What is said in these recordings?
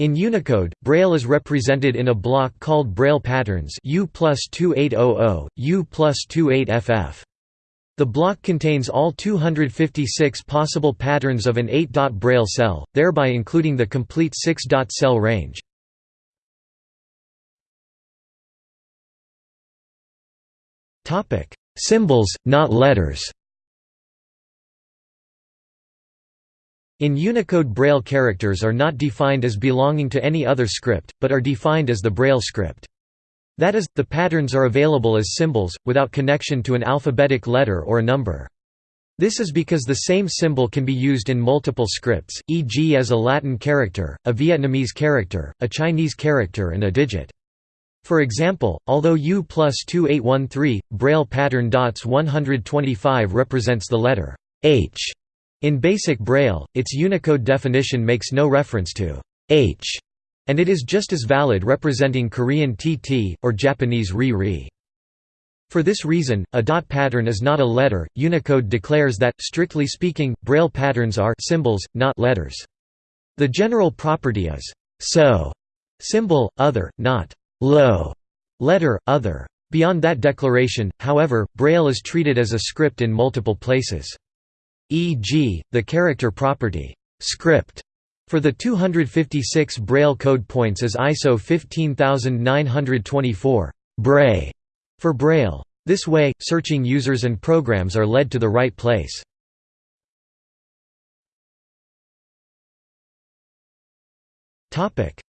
In Unicode, Braille is represented in a block called Braille patterns U plus 2800, U plus 28FF. The block contains all 256 possible patterns of an 8-dot Braille cell, thereby including the complete 6-dot cell range. Symbols, not letters In Unicode Braille characters are not defined as belonging to any other script, but are defined as the Braille script. That is, the patterns are available as symbols, without connection to an alphabetic letter or a number. This is because the same symbol can be used in multiple scripts, e.g. as a Latin character, a Vietnamese character, a Chinese character and a digit. For example, although U plus 2813, Braille pattern dots 125 represents the letter H in basic Braille, its Unicode definition makes no reference to h, and it is just as valid representing Korean tt, or Japanese ri-ri. For this reason, a dot pattern is not a letter. Unicode declares that, strictly speaking, Braille patterns are symbols, not letters. The general property is so symbol, other, not low letter, other. Beyond that declaration, however, Braille is treated as a script in multiple places e.g., the character property script for the 256 Braille code points is ISO 15924 Brai for Braille. This way, searching users and programs are led to the right place.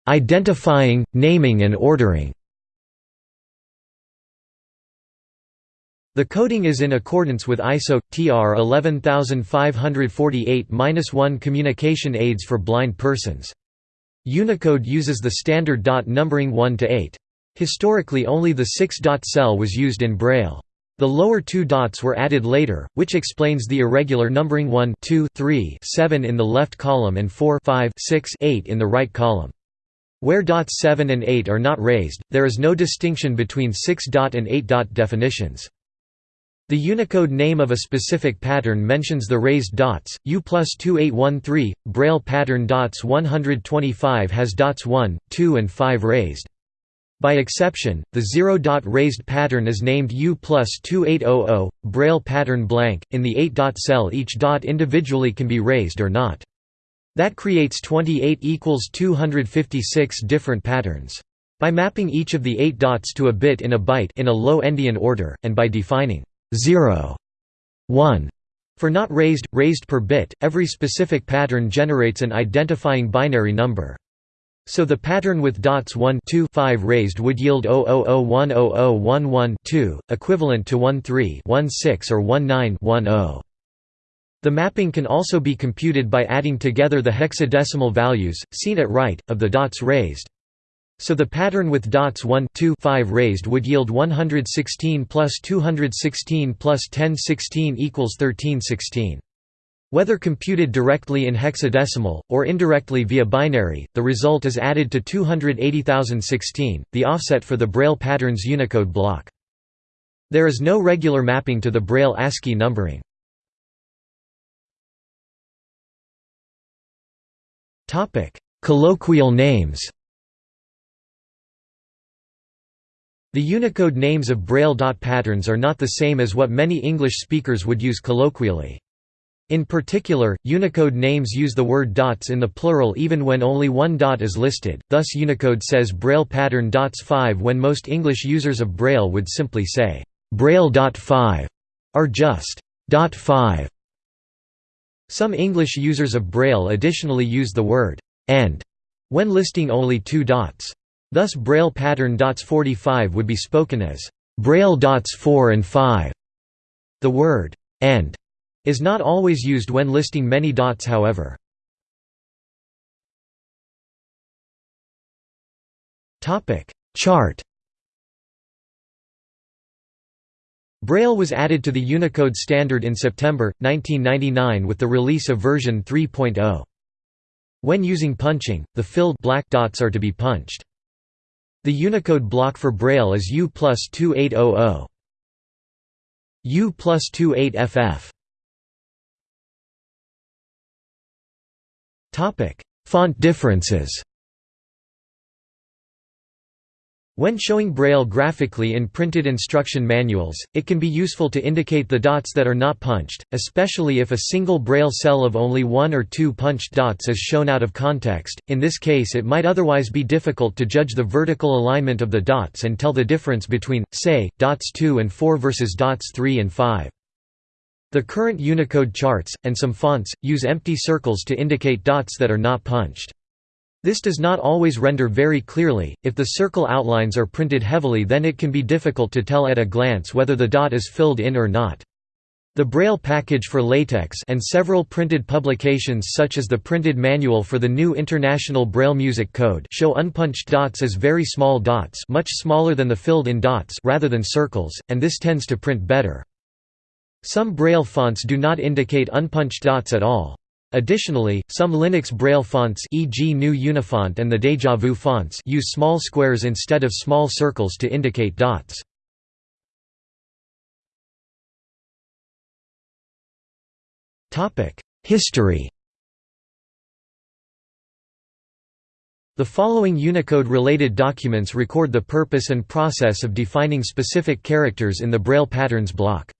Identifying, naming and ordering The coding is in accordance with ISO TR 11548-1 communication aids for blind persons. Unicode uses the standard dot numbering 1 to 8. Historically only the 6-dot cell was used in Braille. The lower two dots were added later, which explains the irregular numbering 1 2, 3, 7 in the left column and 4 5, 6, 8 in the right column. Where dots 7 and 8 are not raised, there is no distinction between 6-dot and 8-dot definitions. The Unicode name of a specific pattern mentions the raised dots, U plus 2813, Braille pattern dots 125 has dots 1, 2 and 5 raised. By exception, the zero-dot raised pattern is named U plus 2800, Braille pattern blank. In the 8-dot cell each dot individually can be raised or not. That creates 28 equals 256 different patterns. By mapping each of the 8 dots to a bit in a byte in a low endian order, and by defining 0 1 for not raised, raised per bit, every specific pattern generates an identifying binary number. So the pattern with dots 1 2 5 raised would yield 000100011 equivalent to 13 16 or 19 10. The mapping can also be computed by adding together the hexadecimal values, seen at right, of the dots raised. So the pattern with dots 1 2 5 raised would yield 116 plus 216 plus 1016 equals 1316. Whether computed directly in hexadecimal, or indirectly via binary, the result is added to 280,016, the offset for the Braille pattern's Unicode block. There is no regular mapping to the Braille ASCII numbering. Colloquial names The Unicode names of Braille dot patterns are not the same as what many English speakers would use colloquially. In particular, Unicode names use the word dots in the plural even when only one dot is listed, thus Unicode says Braille pattern dots 5 when most English users of Braille would simply say, Braille dot 5, or just dot 5. Some English users of Braille additionally use the word and when listing only two dots. Thus Braille pattern dots 45 would be spoken as Braille dots 4 and 5. The word and is not always used when listing many dots however. Chart Braille was added to the Unicode standard in September 1999 with the release of version 3.0. When using punching, the filled black dots are to be punched. The Unicode block for Braille is U plus 2800. U plus 28FF. Font differences When showing Braille graphically in printed instruction manuals, it can be useful to indicate the dots that are not punched, especially if a single Braille cell of only one or two punched dots is shown out of context. In this case, it might otherwise be difficult to judge the vertical alignment of the dots and tell the difference between, say, dots 2 and 4 versus dots 3 and 5. The current Unicode charts, and some fonts, use empty circles to indicate dots that are not punched. This does not always render very clearly, if the circle outlines are printed heavily then it can be difficult to tell at a glance whether the dot is filled in or not. The Braille package for LaTeX and several printed publications such as the printed manual for the new International Braille Music Code show unpunched dots as very small dots much smaller than the filled-in dots rather than circles, and this tends to print better. Some Braille fonts do not indicate unpunched dots at all. Additionally, some Linux Braille fonts e.g. GNU Unifont and the Deja Vu fonts use small squares instead of small circles to indicate dots. History The following Unicode-related documents record the purpose and process of defining specific characters in the Braille patterns block.